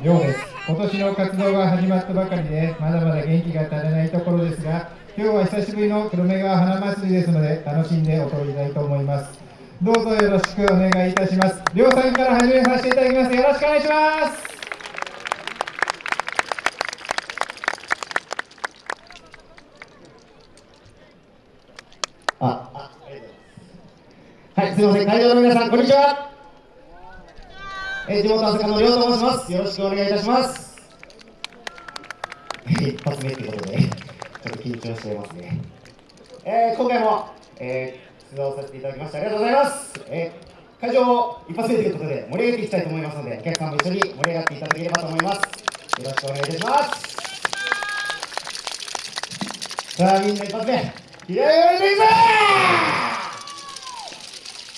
のようです今年の活動が始まったばかりでまだまだ元気が足りないところですが今日は久しぶりの黒目川花祭りですので楽しんで踊りたいと思います。どうぞよろしくお願いいたします。りょうさんから始めさせていただきます。よろしくお願いします。あ、あ、はい、すみません、会場の皆さん、こんにちは。え、地元朝霞のりょうと申します。よろしくお願いいたします。一発目ってことで、ちょっと緊張していますね。えー、今回も、えー、出場させていただきましてありがとうございます。えー、会場を一発目ということで、盛り上げていきたいと思いますので、お客さんも一緒に盛り上がっていただければと思います。よろしくお願いいたします。さあ、みんな一発目、気合い入れていくぞ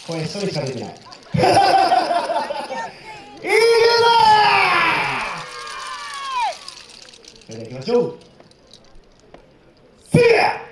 声一人しか出てない。いくぞそれでは行きましょう。せや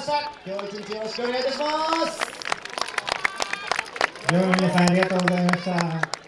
ました今日一日よろしくお願いいたします両の皆さんありがとうございました。